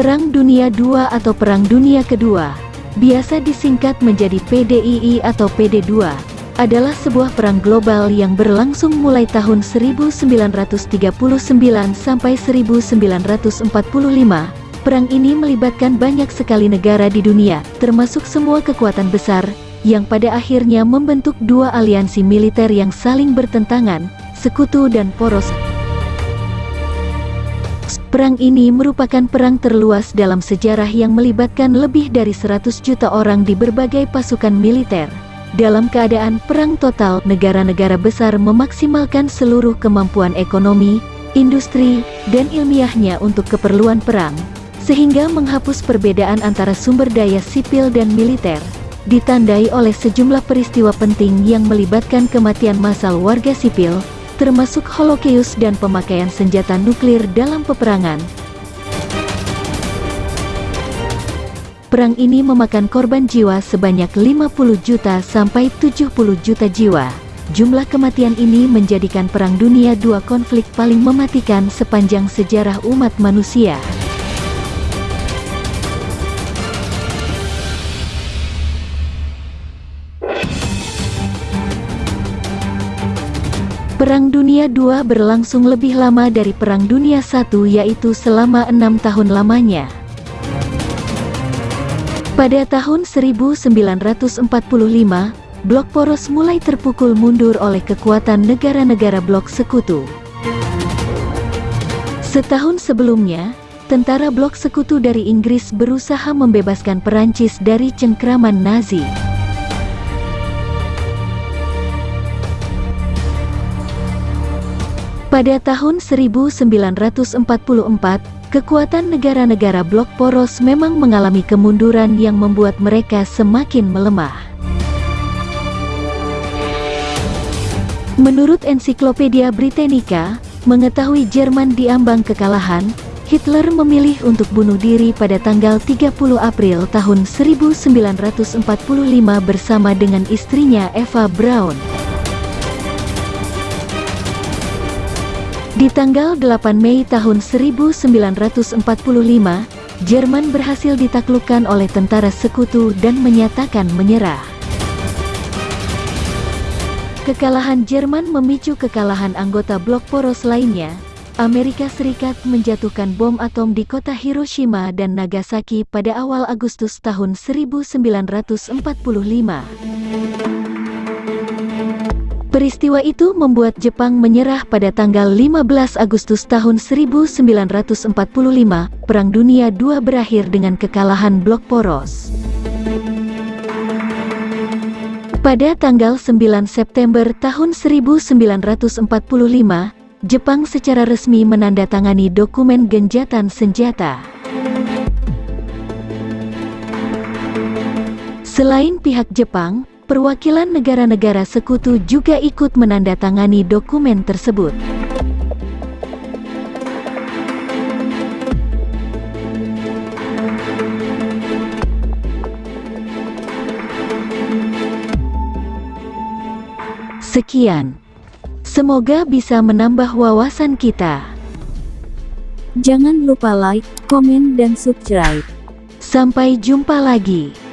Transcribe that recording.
Perang Dunia II atau Perang Dunia Kedua, biasa disingkat menjadi PDII atau PD2, adalah sebuah perang global yang berlangsung mulai tahun 1939 sampai 1945. Perang ini melibatkan banyak sekali negara di dunia, termasuk semua kekuatan besar, yang pada akhirnya membentuk dua aliansi militer yang saling bertentangan, sekutu dan poros. Perang ini merupakan perang terluas dalam sejarah yang melibatkan lebih dari 100 juta orang di berbagai pasukan militer. Dalam keadaan perang total, negara-negara besar memaksimalkan seluruh kemampuan ekonomi, industri, dan ilmiahnya untuk keperluan perang, sehingga menghapus perbedaan antara sumber daya sipil dan militer, ditandai oleh sejumlah peristiwa penting yang melibatkan kematian massal warga sipil, termasuk Holocaust dan pemakaian senjata nuklir dalam peperangan. Perang ini memakan korban jiwa sebanyak 50 juta sampai 70 juta jiwa. Jumlah kematian ini menjadikan Perang Dunia II konflik paling mematikan sepanjang sejarah umat manusia. Perang Dunia II berlangsung lebih lama dari Perang Dunia I yaitu selama enam tahun lamanya. Pada tahun 1945, blok poros mulai terpukul mundur oleh kekuatan negara-negara blok sekutu. Setahun sebelumnya, tentara blok sekutu dari Inggris berusaha membebaskan Perancis dari cengkraman Nazi. Pada tahun 1944, kekuatan negara-negara blok poros memang mengalami kemunduran yang membuat mereka semakin melemah. Menurut ensiklopedia Britannica, mengetahui Jerman diambang kekalahan, Hitler memilih untuk bunuh diri pada tanggal 30 April tahun 1945 bersama dengan istrinya Eva Braun. Di tanggal 8 Mei tahun 1945, Jerman berhasil ditaklukkan oleh tentara sekutu dan menyatakan menyerah. Kekalahan Jerman memicu kekalahan anggota blok poros lainnya. Amerika Serikat menjatuhkan bom atom di kota Hiroshima dan Nagasaki pada awal Agustus tahun 1945. Peristiwa itu membuat Jepang menyerah pada tanggal 15 Agustus tahun 1945. Perang Dunia II berakhir dengan kekalahan blok poros. Pada tanggal 9 September tahun 1945, Jepang secara resmi menandatangani dokumen genjatan senjata. Selain pihak Jepang, perwakilan negara-negara sekutu juga ikut menandatangani dokumen tersebut. Sekian. Semoga bisa menambah wawasan kita. Jangan lupa like, komen, dan subscribe. Sampai jumpa lagi.